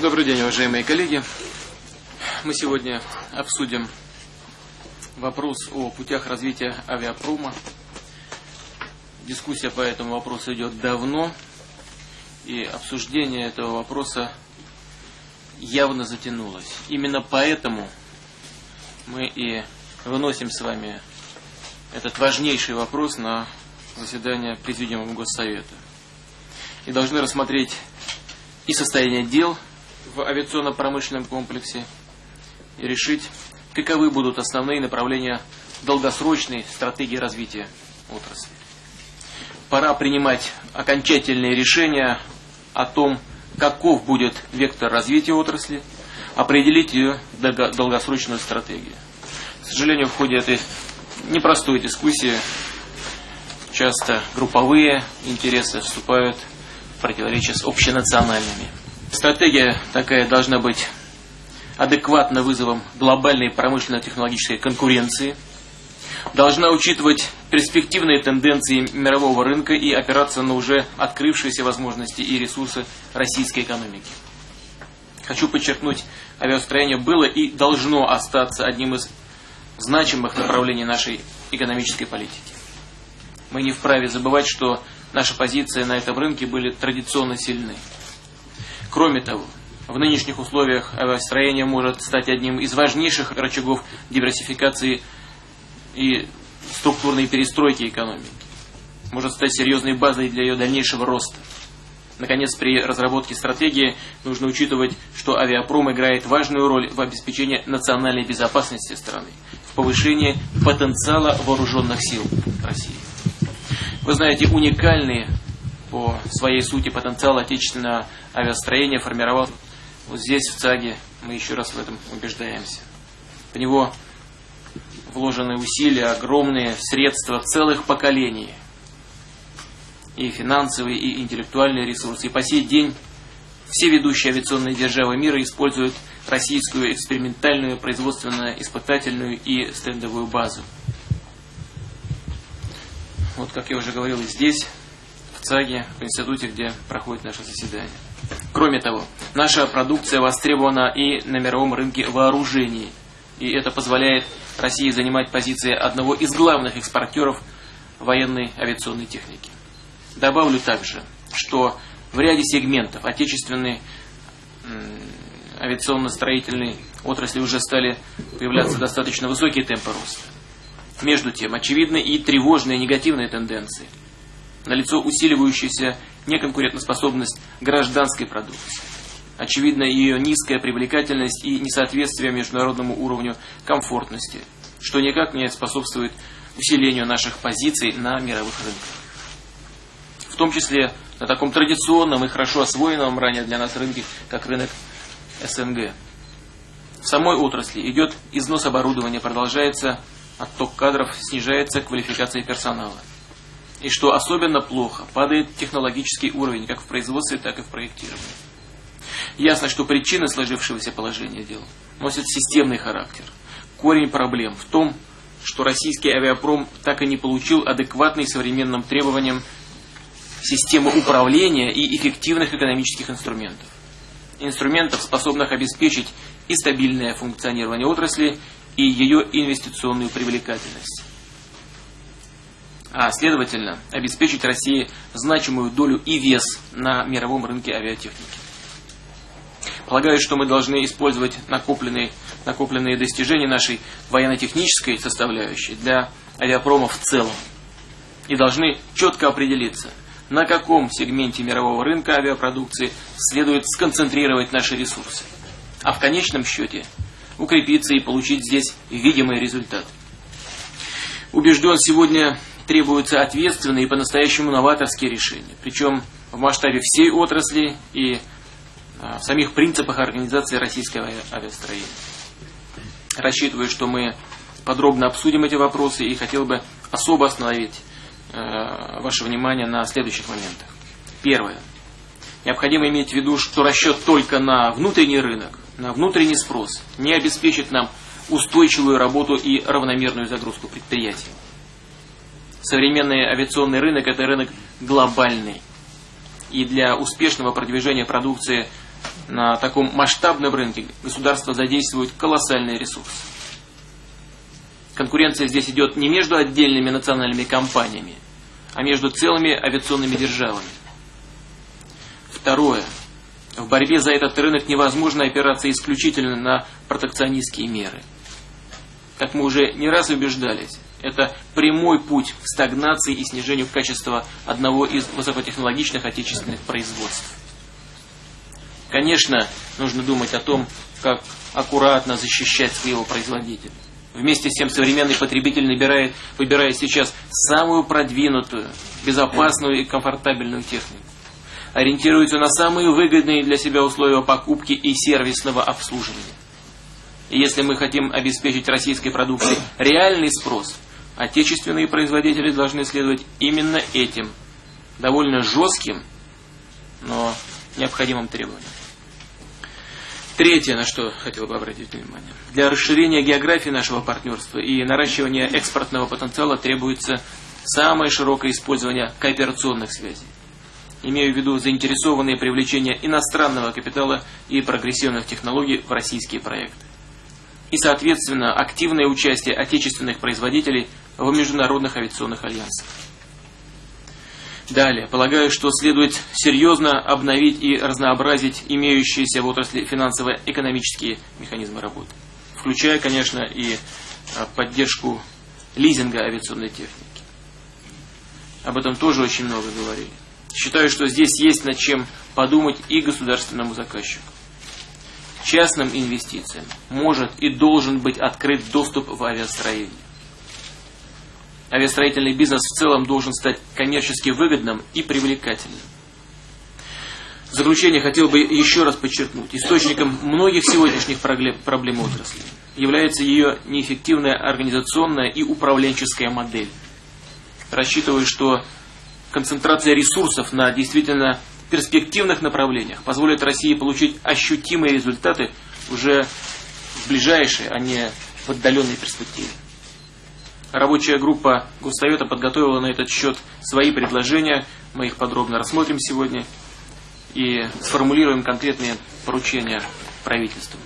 Добрый день, уважаемые коллеги. Мы сегодня обсудим вопрос о путях развития авиапрома. Дискуссия по этому вопросу идет давно, и обсуждение этого вопроса явно затянулось. Именно поэтому мы и выносим с вами этот важнейший вопрос на заседание Президиума Госсовета. И должны рассмотреть и состояние дел в авиационно-промышленном комплексе, и решить, каковы будут основные направления долгосрочной стратегии развития отрасли. Пора принимать окончательные решения о том, каков будет вектор развития отрасли, определить ее долгосрочную стратегию. К сожалению, в ходе этой непростой дискуссии часто групповые интересы вступают в противоречие с общенациональными. Стратегия такая должна быть адекватна вызовам глобальной промышленно-технологической конкуренции, должна учитывать перспективные тенденции мирового рынка и опираться на уже открывшиеся возможности и ресурсы российской экономики. Хочу подчеркнуть, авиастроение было и должно остаться одним из значимых направлений нашей экономической политики. Мы не вправе забывать, что наши позиции на этом рынке были традиционно сильны. Кроме того, в нынешних условиях авиастроение может стать одним из важнейших рычагов диверсификации и структурной перестройки экономики. Может стать серьезной базой для ее дальнейшего роста. Наконец, при разработке стратегии нужно учитывать, что авиапром играет важную роль в обеспечении национальной безопасности страны, в повышении потенциала вооруженных сил России. Вы знаете, уникальный по своей сути потенциал отечественного авиастроения формировал вот здесь, в ЦАГе, мы еще раз в этом убеждаемся. В него вложены усилия, огромные средства целых поколений – и финансовые, и интеллектуальные ресурсы. И по сей день все ведущие авиационные державы мира используют российскую экспериментальную, производственную, испытательную и стендовую базу. Вот, как я уже говорил, здесь, ЦАГе, в институте, где проходит наше заседание. Кроме того, наша продукция востребована и на мировом рынке вооружений. И это позволяет России занимать позиции одного из главных экспортеров военной авиационной техники. Добавлю также, что в ряде сегментов отечественной авиационно-строительной отрасли уже стали появляться достаточно высокие темпы роста. Между тем, очевидны и тревожные негативные тенденции. Налицо усиливающаяся неконкурентоспособность гражданской продукции. Очевидна ее низкая привлекательность и несоответствие международному уровню комфортности, что никак не способствует усилению наших позиций на мировых рынках том числе на таком традиционном и хорошо освоенном ранее для нас рынке, как рынок СНГ. В самой отрасли идет износ оборудования, продолжается отток кадров, снижается квалификация персонала. И что особенно плохо, падает технологический уровень как в производстве, так и в проектировании. Ясно, что причины сложившегося положения дел носят системный характер. Корень проблем в том, что российский авиапром так и не получил адекватный современным требованиям системы управления и эффективных экономических инструментов. Инструментов, способных обеспечить и стабильное функционирование отрасли, и ее инвестиционную привлекательность. А следовательно, обеспечить России значимую долю и вес на мировом рынке авиатехники. Полагаю, что мы должны использовать накопленные, накопленные достижения нашей военно-технической составляющей для авиапрома в целом. И должны четко определиться – на каком сегменте мирового рынка авиапродукции следует сконцентрировать наши ресурсы, а в конечном счете укрепиться и получить здесь видимый результат. Убежден, сегодня требуются ответственные и по-настоящему новаторские решения, причем в масштабе всей отрасли и а, в самих принципах организации российского авиастроения. Рассчитываю, что мы подробно обсудим эти вопросы и хотел бы особо остановить Э, ваше внимание на следующих моментах. Первое. Необходимо иметь в виду, что расчет только на внутренний рынок, на внутренний спрос не обеспечит нам устойчивую работу и равномерную загрузку предприятий. Современный авиационный рынок – это рынок глобальный. И для успешного продвижения продукции на таком масштабном рынке государство задействует колоссальный ресурс. Конкуренция здесь идет не между отдельными национальными компаниями, а между целыми авиационными державами. Второе. В борьбе за этот рынок невозможно опираться исключительно на протекционистские меры. Как мы уже не раз убеждались, это прямой путь к стагнации и снижению качества одного из высокотехнологичных отечественных производств. Конечно, нужно думать о том, как аккуратно защищать своего производителя. Вместе с тем современный потребитель набирает, выбирает сейчас самую продвинутую, безопасную и комфортабельную технику. Ориентируется на самые выгодные для себя условия покупки и сервисного обслуживания. Если мы хотим обеспечить российской продукции реальный спрос, отечественные производители должны следовать именно этим, довольно жестким, но необходимым требованиям. Третье, на что хотел бы обратить внимание. Для расширения географии нашего партнерства и наращивания экспортного потенциала требуется самое широкое использование кооперационных связей. Имею в виду заинтересованные привлечение иностранного капитала и прогрессивных технологий в российские проекты. И, соответственно, активное участие отечественных производителей в международных авиационных альянсах. Далее, полагаю, что следует серьезно обновить и разнообразить имеющиеся в отрасли финансово-экономические механизмы работы, включая, конечно, и а, поддержку лизинга авиационной техники. Об этом тоже очень много говорили. Считаю, что здесь есть над чем подумать и государственному заказчику. Частным инвестициям может и должен быть открыт доступ в авиастроение авиастроительный бизнес в целом должен стать коммерчески выгодным и привлекательным. В заключение хотел бы еще раз подчеркнуть, источником многих сегодняшних проблем отрасли является ее неэффективная организационная и управленческая модель. Рассчитываю, что концентрация ресурсов на действительно перспективных направлениях позволит России получить ощутимые результаты уже в ближайшей, а не в отдаленной перспективе. Рабочая группа Госсовета подготовила на этот счет свои предложения. Мы их подробно рассмотрим сегодня и сформулируем конкретные поручения правительству.